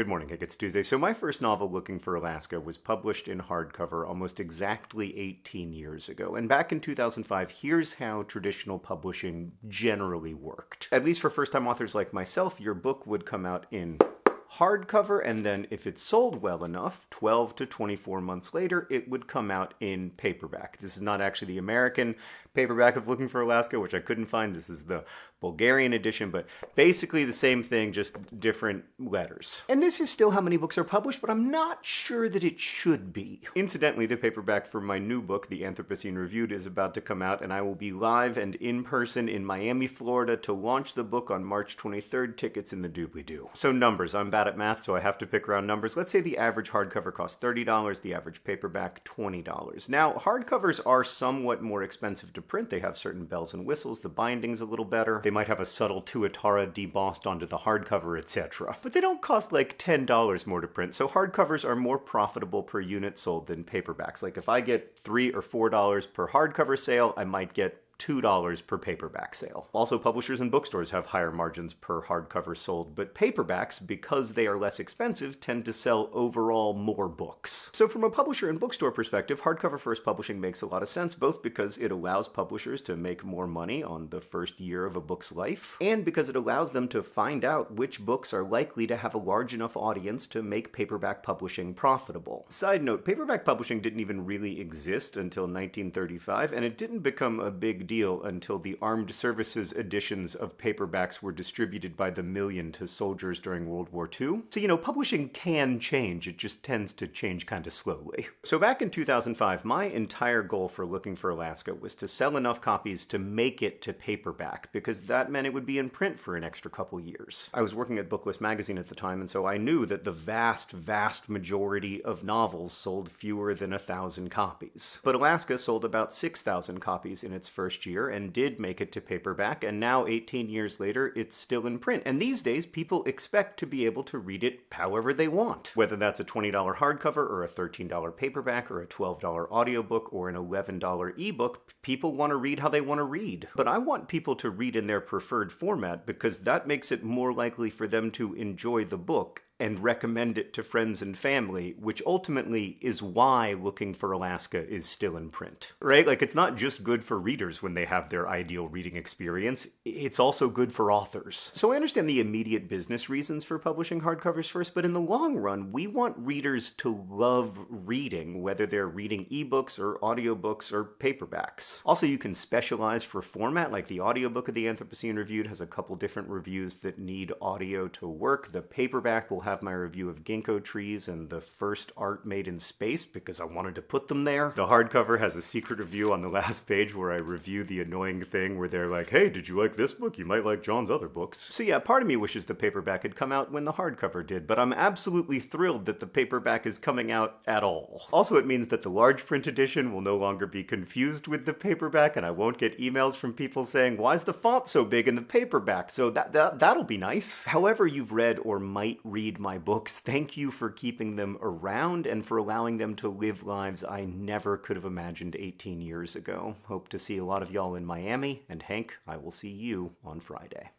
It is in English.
Good morning, Hank. It's Tuesday. So, my first novel, Looking for Alaska, was published in hardcover almost exactly 18 years ago. And back in 2005, here's how traditional publishing generally worked. At least for first time authors like myself, your book would come out in hardcover, and then if it sold well enough, 12 to 24 months later, it would come out in paperback. This is not actually the American paperback of Looking for Alaska, which I couldn't find. This is the Bulgarian edition, but basically the same thing, just different letters. And this is still how many books are published, but I'm not sure that it should be. Incidentally, the paperback for my new book, The Anthropocene Reviewed, is about to come out, and I will be live and in person in Miami, Florida to launch the book on March 23rd. Tickets in the doobly-doo. So numbers, I'm bad at math, so I have to pick around numbers. Let's say the average hardcover costs $30, the average paperback $20. Now, hardcovers are somewhat more expensive to to print. They have certain bells and whistles. The binding's a little better. They might have a subtle tuatara debossed onto the hardcover, etc. But they don't cost like $10 more to print, so hardcovers are more profitable per unit sold than paperbacks. Like if I get 3 or $4 per hardcover sale, I might get $2 per paperback sale. Also, publishers and bookstores have higher margins per hardcover sold, but paperbacks, because they are less expensive, tend to sell overall more books. So from a publisher and bookstore perspective, hardcover first publishing makes a lot of sense, both because it allows publishers to make more money on the first year of a book's life, and because it allows them to find out which books are likely to have a large enough audience to make paperback publishing profitable. Side note, paperback publishing didn't even really exist until 1935, and it didn't become a big deal until the armed services editions of paperbacks were distributed by the million to soldiers during World War II. So, you know, publishing can change, it just tends to change kind of slowly. So back in 2005, my entire goal for Looking for Alaska was to sell enough copies to make it to paperback, because that meant it would be in print for an extra couple years. I was working at Booklist magazine at the time, and so I knew that the vast, vast majority of novels sold fewer than a thousand copies. But Alaska sold about 6,000 copies in its first first year and did make it to paperback, and now 18 years later, it's still in print. And these days, people expect to be able to read it however they want. Whether that's a $20 hardcover or a $13 paperback or a $12 audiobook or an $11 ebook, people want to read how they want to read. But I want people to read in their preferred format because that makes it more likely for them to enjoy the book and recommend it to friends and family, which ultimately is why Looking for Alaska is still in print. Right? Like, it's not just good for readers when they have their ideal reading experience, it's also good for authors. So I understand the immediate business reasons for publishing hardcovers first, but in the long run, we want readers to love reading, whether they're reading ebooks or audiobooks or paperbacks. Also, you can specialize for format, like the audiobook of the Anthropocene Reviewed has a couple different reviews that need audio to work. The paperback will have have my review of ginkgo trees and the first art made in space because I wanted to put them there. The hardcover has a secret review on the last page where I review the annoying thing where they're like, hey, did you like this book? You might like John's other books. So yeah, part of me wishes the paperback had come out when the hardcover did, but I'm absolutely thrilled that the paperback is coming out at all. Also, it means that the large print edition will no longer be confused with the paperback and I won't get emails from people saying, why is the font so big in the paperback? So that, that, that'll be nice. However you've read or might read my books. Thank you for keeping them around and for allowing them to live lives I never could have imagined 18 years ago. Hope to see a lot of y'all in Miami, and Hank, I will see you on Friday.